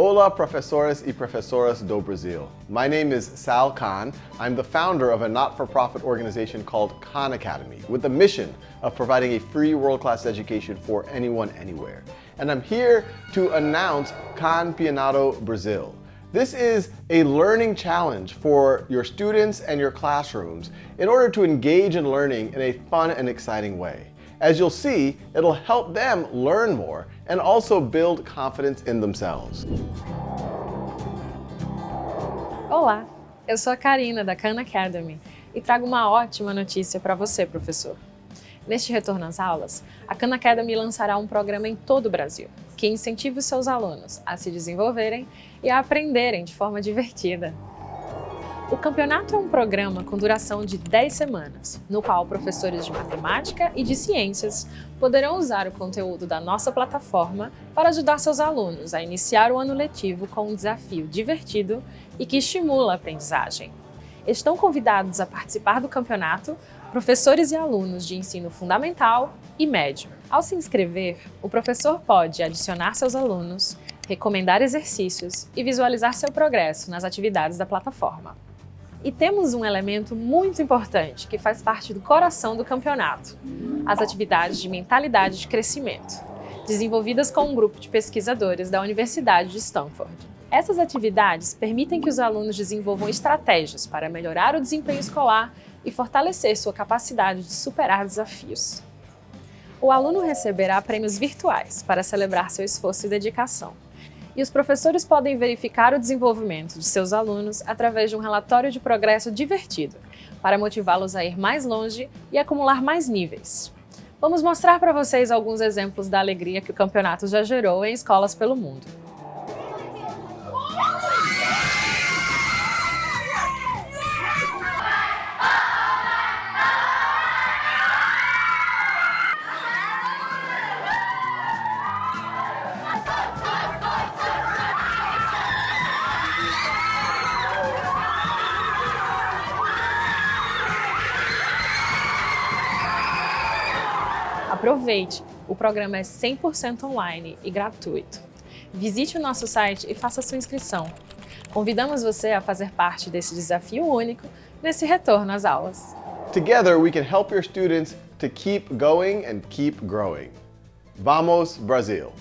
Hola, professores y professoras do Brasil. My name is Sal Khan. I'm the founder of a not-for-profit organization called Khan Academy with the mission of providing a free world-class education for anyone, anywhere. And I'm here to announce Khan Pianato Brazil. This is a learning challenge for your students and your classrooms in order to engage in learning in a fun and exciting way. As you'll see, it'll help them learn more and also build confidence in themselves. Olá, eu sou a Karina da Khan Academy e trago uma ótima notícia para você, professor. Neste retorno às aulas, a Khan Academy lançará um programa em todo o Brasil, que incentive os seus alunos a se desenvolverem e a aprenderem de forma divertida. O campeonato é um programa com duração de 10 semanas, no qual professores de matemática e de ciências poderão usar o conteúdo da nossa plataforma para ajudar seus alunos a iniciar o ano letivo com um desafio divertido e que estimula a aprendizagem. Estão convidados a participar do campeonato professores e alunos de ensino fundamental e médio. Ao se inscrever, o professor pode adicionar seus alunos, recomendar exercícios e visualizar seu progresso nas atividades da plataforma. E temos um elemento muito importante que faz parte do coração do campeonato, as atividades de mentalidade de crescimento, desenvolvidas com um grupo de pesquisadores da Universidade de Stanford. Essas atividades permitem que os alunos desenvolvam estratégias para melhorar o desempenho escolar e fortalecer sua capacidade de superar desafios. O aluno receberá prêmios virtuais para celebrar seu esforço e dedicação e os professores podem verificar o desenvolvimento de seus alunos através de um relatório de progresso divertido, para motivá-los a ir mais longe e acumular mais níveis. Vamos mostrar para vocês alguns exemplos da alegria que o campeonato já gerou em escolas pelo mundo. Aproveite! O programa é 100% online e gratuito. Visite o nosso site e faça sua inscrição. Convidamos você a fazer parte desse desafio único nesse retorno às aulas. Together we can help your students to keep going and keep growing. Vamos Brasil!